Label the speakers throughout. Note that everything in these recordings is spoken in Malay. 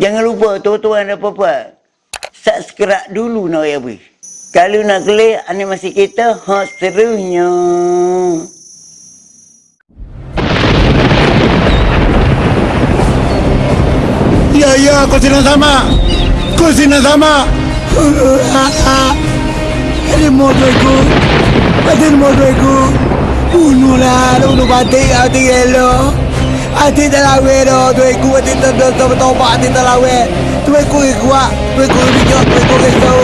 Speaker 1: Jangan lupa tuan-tuan dan puan Subscribe dulu nak ya bui. Kalau nak klik animasi kita hot serunya.
Speaker 2: Ya ya kau sini sama. Kau sini sama.
Speaker 3: Ada motor aku. Ada motor aku. Bunuh lah. Bunuh batik. Hati elok. Hati tak lawe dah. Tu aku. Hati tak topak. Hati tak lawe. Tu aku kuat. Tu aku bijak. Tu aku risau.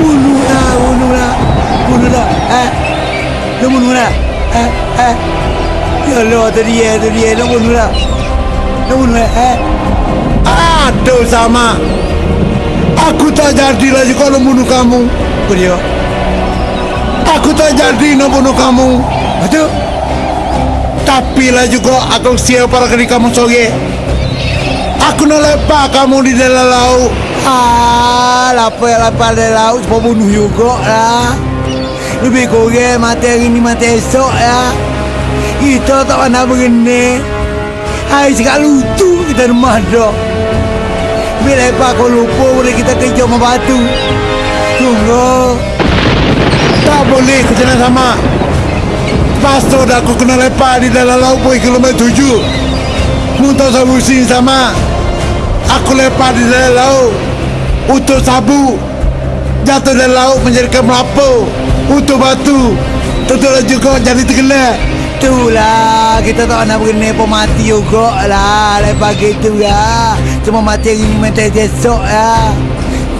Speaker 3: Bunuh lah. Bunuh lah. Bunuh lah. Eh. Lu bunuh lah. Eh. Eh. Ya Allah. Tu dia. Tu dia. Lu bunuh lah. Lu bunuh lah. Eh.
Speaker 2: Aduh sama. Aku tak jadi lagi kalau bunuh kamu.
Speaker 3: Dia?
Speaker 2: Aku tak jadi nak bunuh kamu.
Speaker 3: Betul?
Speaker 2: Tapi lah juga aku siap para kali kamu sore. Aku nak lepak kamu di dalam laut.
Speaker 3: Ah, lapar lapar dari laut Sebab bunuh juga lah. Lebih kurang mati hari ni mati esok ya Kita tak pernah begini Hai sekat lutu kita rumah dah. Bila lepas kau lupa boleh kita kerja sama batu. Tunggu.
Speaker 2: Tak boleh ke sana sama. Pastor dah aku kena lepak di dalam laut pun kilometer tujuh. Muntah sabu sini sama. Aku lepak di dalam laut. Untuk sabu. Jatuh dalam laut menjadikan melapu. Untuk batu. Tentulah juga jadi tenggelam.
Speaker 3: Itulah kita tak nak begini pun mati juga lah Lepas gitu ya Cuma mati hari ni mati esok ya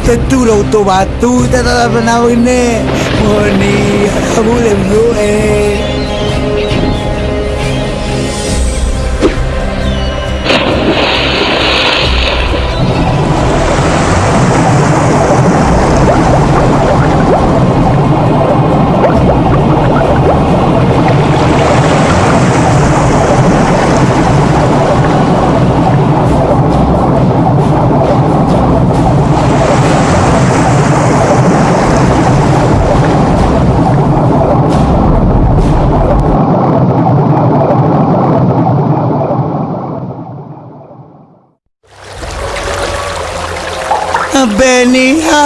Speaker 3: Tentulah untuk batu kita tak pernah begini Oh ni tak boleh dulu eh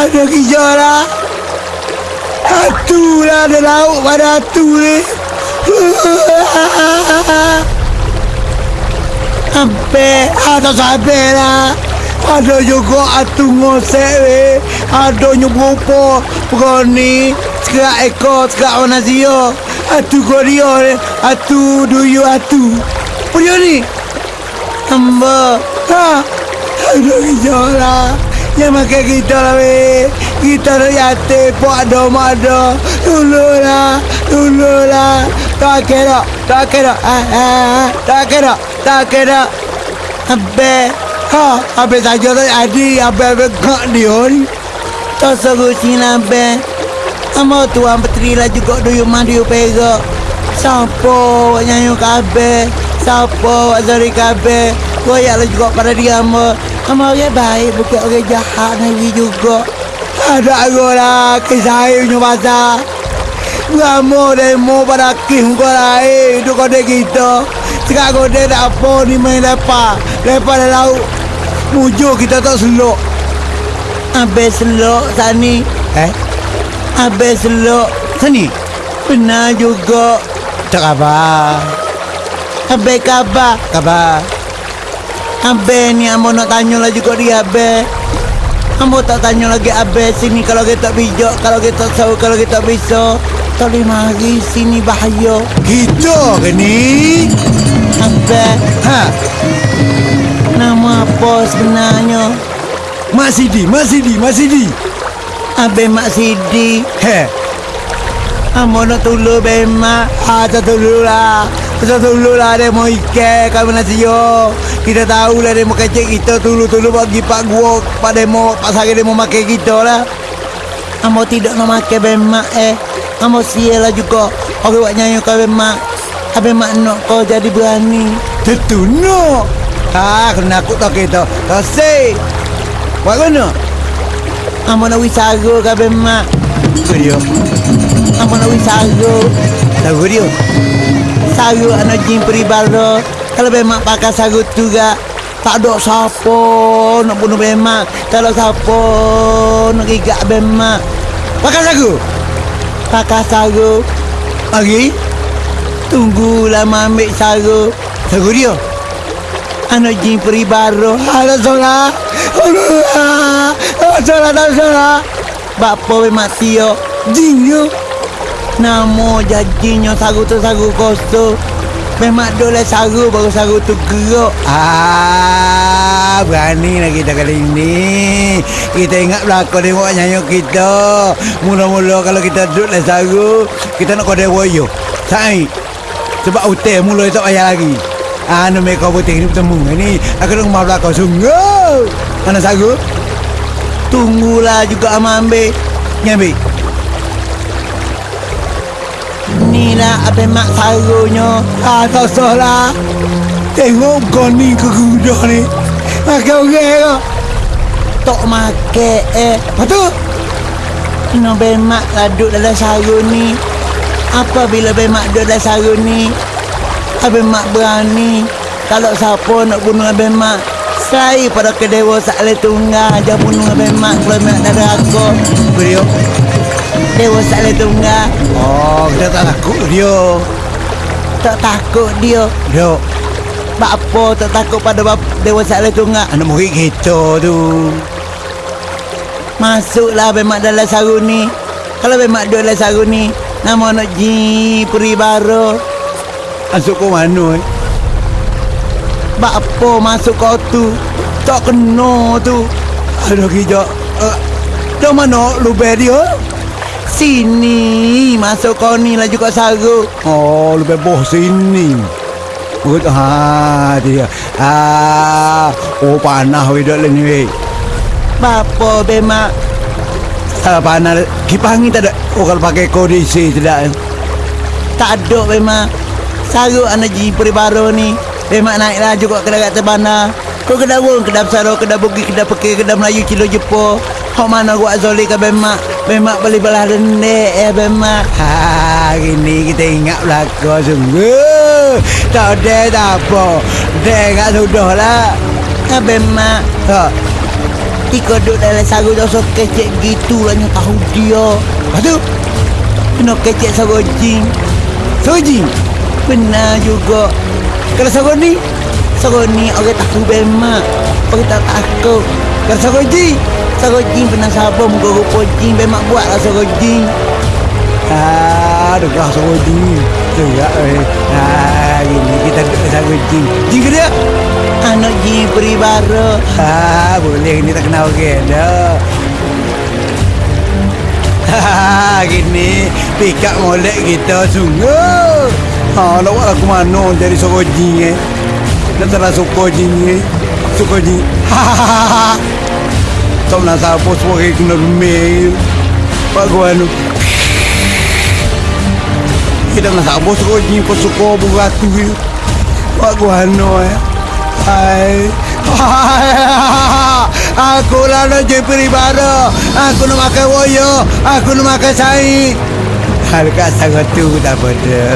Speaker 3: Ada gejala Hatu lah ada lauk pada hatu ni. Sampai ada sampai lah. Ada juga hatu ngosek ni. Ada nyubupo Berani Sekerak ekor Sekerak warna zio Hatu korea ni. Hatu duyu hatu. Apa dia ni? Hamba Ha. Ada gejala yang makan kita lah weh. Kita nak yatim Pok ada mak ada Tolonglah Tolonglah Tak kira Tak ah, ah, ah. Tak kira Tak kira Habis. Ha Habis saja tak jadi Habis-habis Kak dia Tak seru sini habis. Amo tuan petri lah juga Duyu duyu pega Wak nyanyi Siapa Wak zari kabeh? Koyak lah juga pada dia Amo Amo orang baik Bukan orang jahat Nabi juga. Ada aku lah Kisah punya pasal Kamu demo pada kim kau lain Itu dia kita Sekarang dia tak apa Ni main lepas Lepas dah laut Mujur kita tak selok. Habis selok Sani. Eh? Habis selok Sani? Benar juga. Tak khabar. Habis khabar? Khabar Abe ni Ambo nak tanya lah juga dia Abe Ambo tak tanya lagi Abe sini kalau kita bijak Kalau kita tahu kalau kita bisa. Tak mari sini bahaya.
Speaker 2: Kita ke ni?
Speaker 3: Abe
Speaker 2: Ha?
Speaker 3: Nama apa sebenarnya?
Speaker 2: Mak Sidi, Mak Sidi, Mak Sidi.
Speaker 3: Abe Mak Sidi.
Speaker 2: He.
Speaker 3: Ambo nak tolong Abe Mak. Ah tak tolong lah. Tak tolong lah dia mau ikan. Kami nasi yo Kita tahu lah mau kecek kita Tolong-tolong bagi pak gua Pak demo Pak Sari dia mau makan kita lah Ambo tidak nak makan Abe Mak eh Ambo sial lah juga Orang buat nyanyi kau Abe Mak Abe Mak nak kau jadi berani
Speaker 2: Tentu no.
Speaker 3: Ah, kena aku tak kita. Kasih. Buat mana? Amo nak wisara ke Abe Mak?
Speaker 2: Apa dia?
Speaker 3: Amo nak wisara.
Speaker 2: Tahu dia?
Speaker 3: Sarut anak jin peribara. Kalau Mak pakai sarut tu gak. Tak ada siapa nak bunuh bemak. Kalau siapa nak gigak bemak. Pakai sagu. Pakai sagu. Lagi. Tunggulah ambil sagu. Sagu dia. Anak jin peri baru. Ada solah. Ada solah, tak solah. Bapa bemak tio. Jin yo. Namo jajinyo sagu tu sagu kosong. Memang dole sagu baru sagu tu gerak. Ah, berani lah kita kali ini. Kita ingat belakang tengok nyanyi kita. Mula-mula kalau kita duduk le sagu, kita nak kode woyo. Sai. Sebab hotel mula tak payah lagi. Anu mereka putih ni bertemu ni. Aku nak rumah belakang sungguh. Mana sagu? Tunggulah juga ama ambil. Ni ambil. Ni lah apa mak sarunya. Ah, tak salah. Tengok kau ni ke kuda ni. Makan orang ke? Tak makan eh. Lepas tu? Kena bemak duduk dalam sarung ni. Apabila bemak duduk dalam sarung ni, Abang Mak berani Kalau siapa nak bunuh Abang Mak Saya pada kedewa sakle tunggal Jangan bunuh Abang Mak Kalau Mak dari aku Beliau Dewa sakle tunggal
Speaker 2: Oh, kita tak takut dia.
Speaker 3: Tak takut dia
Speaker 2: Dia
Speaker 3: Bak apa tak takut pada bap Dewa sakle tunggal
Speaker 2: anak murid kita tu.
Speaker 3: Masuklah Mak dalam sarung ni Kalau Mak duduk dalam sarung ni Nama anak Ji Peri Baru
Speaker 2: Masuk ke mana eh?
Speaker 3: Bak apa masuk kau tu Tak kena tu
Speaker 2: Aduh kita. Uh, dah mana lubang dia?
Speaker 3: Sini Masuk kau ni lah juga sarung
Speaker 2: Oh, lebih boh sini. Good. Ha, dia. Ah, oh panah we dak ni we.
Speaker 3: Bapa bemak
Speaker 2: Ah, panah. Kipangi tak ada. Oh, kalau pakai kondisi tidak.
Speaker 3: Tak ada bemak Saruk anak ji peri baru ni Bemak naiklah juga ke darat terbana Kau kedai wong, kedai besar, kedai bugi, kedai pekir, kedai Melayu, cilo Jepur Hok mana gua zoli ke bemak Bemak beli belah rendek ya bemak
Speaker 2: Ha, ini kita ingat belakang sungguh. Tak ada tak apa. Dia ingat sudah lah.
Speaker 3: Ya bemak
Speaker 2: Ha,
Speaker 3: Tika duduk dalam saruk dah so kecek gitu lah tahu dia
Speaker 2: lepas tu,
Speaker 3: Kena kecek saruk jin
Speaker 2: Soji.
Speaker 3: Benar juga Kalau saruk ni Saruk ni orang tahu bemak Orang tak takut Kalau saruk jin Saruk jin pernah sabar muka rupa jin Bemak buat lah saruk jin
Speaker 2: Ah, dekat Soji. Tegak eh. Ha, ini kita duduk Soji. Jin ke dia?
Speaker 3: Anak jin peri baru
Speaker 2: Ha, boleh ni tak kenal orang dah. Ha, gini pikap molek kita sungguh. Ha, nak buat aku mana jadi sokoji eh. Dah telah sokoji ni. Sokoji. Ha, ha, ha, ha. Tak nak siapa sebagai kena rumil. Pak gua anu. Kita nak siapa sokoji kau suka beratu ni. Pak gua anu eh. Hai. Aku lah nak jadi peribara. Aku nak makan woyo. Aku nak makan saing. Harga sangat tu tak pada.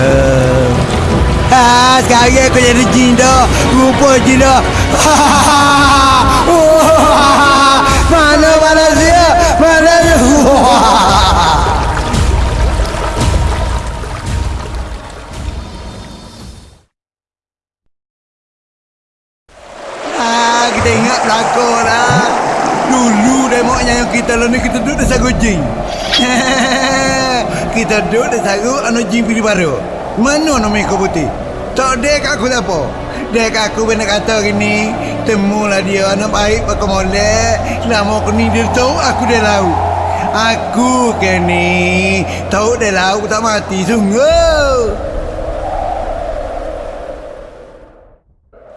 Speaker 2: Ha, sekarang aku jadi jin dah. Rupa jin dah. Ah, kita ingat belakang lah. Dulu demok yang kita lah ni kita duduk di sagu jing. kita duduk di sagu anu jing pilih baru. Mana nama kau putih? Tak dek aku tak apa. Dek aku benar kata gini. Temulah dia anak baik pakai molek. Nama aku dia tahu aku dia laut. Aku ke ni tahu dia laut tak mati sungguh.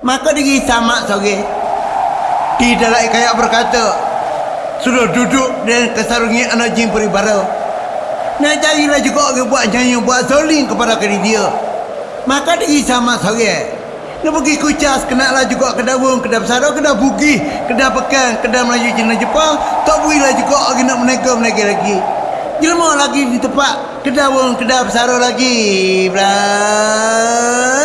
Speaker 3: Maka diri sama sore
Speaker 2: Di dalam kayak berkata Sudah duduk dan kesarungi anak jin peribara Nak carilah juga orang buat nyanyi Buat soling kepada kiri dia. Maka diri sama sore Nak pergi kucas Kenalah juga kedai wong Kedai besar Kedai bugi Kedai pekan Kedai Melayu Cina Jepang. Tak bolehlah juga orang nak menega-menega lagi. Jelma lagi di tempat Kedai wong Kedai besar lagi. Belah